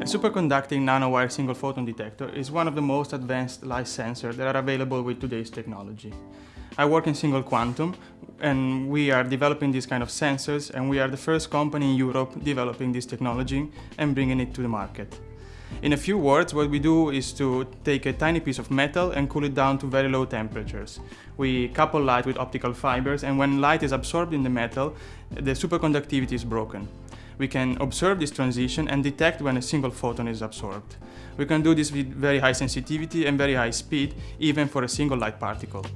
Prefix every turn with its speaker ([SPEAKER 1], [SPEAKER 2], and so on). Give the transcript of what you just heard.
[SPEAKER 1] A superconducting nanowire single photon detector is one of the most advanced light sensors that are available with today's technology. I work in single quantum and we are developing these kind of sensors and we are the first company in Europe developing this technology and bringing it to the market. In a few words, what we do is to take a tiny piece of metal and cool it down to very low temperatures. We couple light with optical fibers and when light is absorbed in the metal, the superconductivity is broken we can observe this transition and detect when a single photon is absorbed. We can do this with very high sensitivity and very high speed, even for a single light particle.